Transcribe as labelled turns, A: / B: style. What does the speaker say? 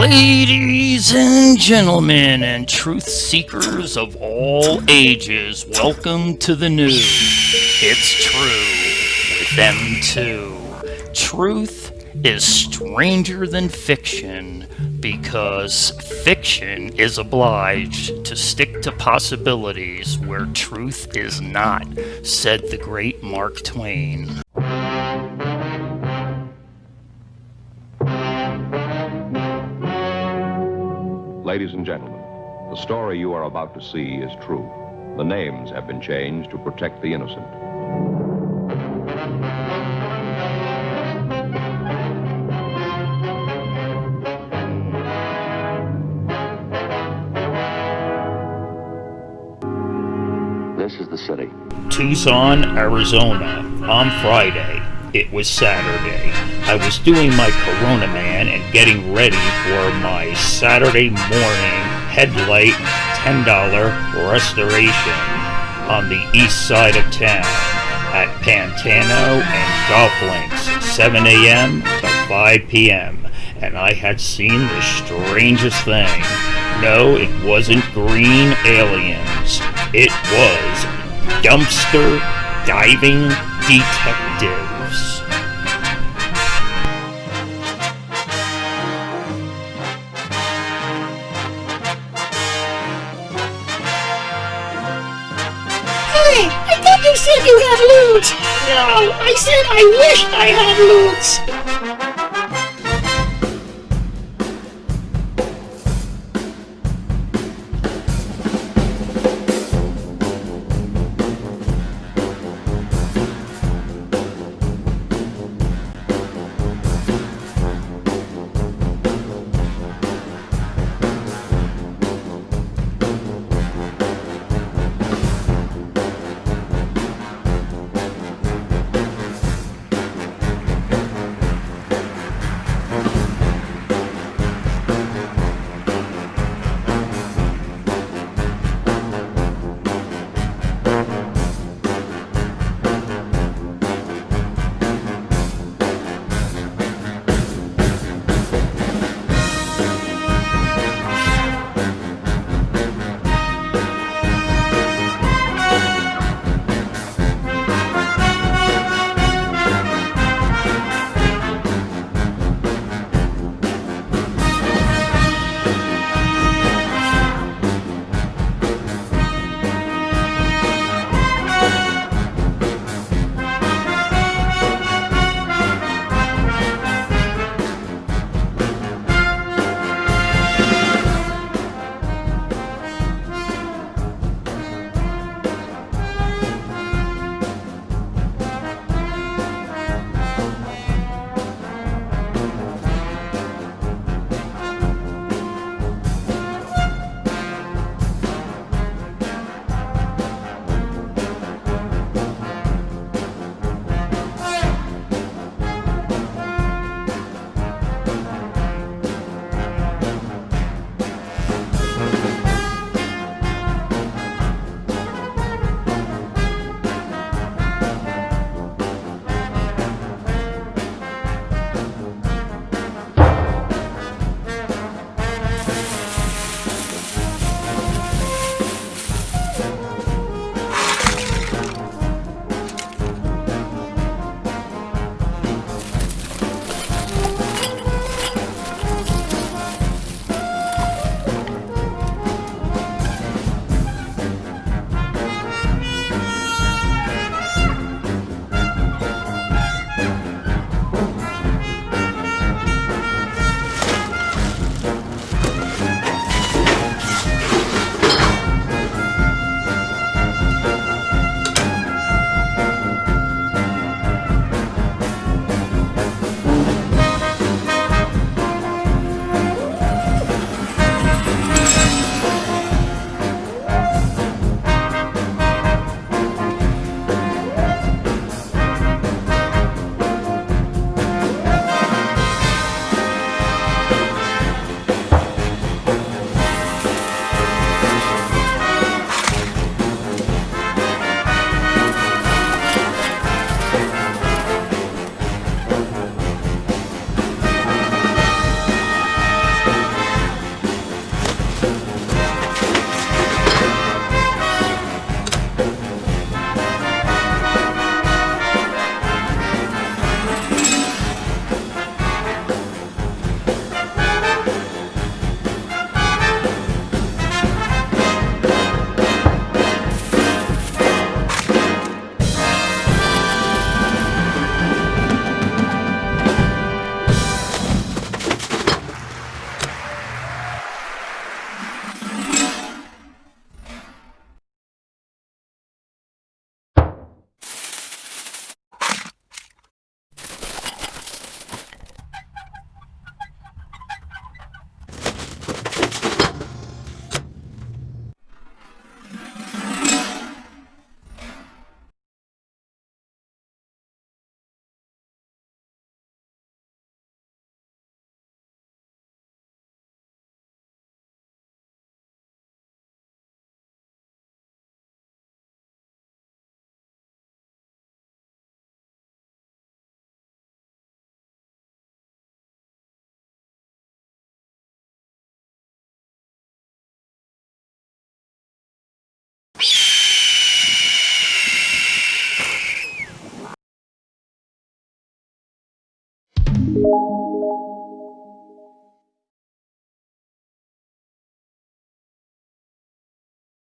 A: Ladies and gentlemen, and truth seekers of all ages, welcome to the news. It's true with them too. Truth is stranger than fiction because fiction is obliged to stick to possibilities where truth is not, said the great Mark Twain.
B: Ladies and gentlemen, the story you are about to see is true. The names have been changed to protect the innocent.
C: This is the city.
A: Tucson, Arizona, on Friday. It was Saturday. I was doing my Corona Man and getting ready for my Saturday morning headlight $10 restoration on the east side of town at Pantano and Golf Links, 7 a.m. to 5 p.m. And I had seen the strangest thing. No, it wasn't green aliens. It was dumpster diving detectives.
D: You had loot! No, I said I wish I had loot!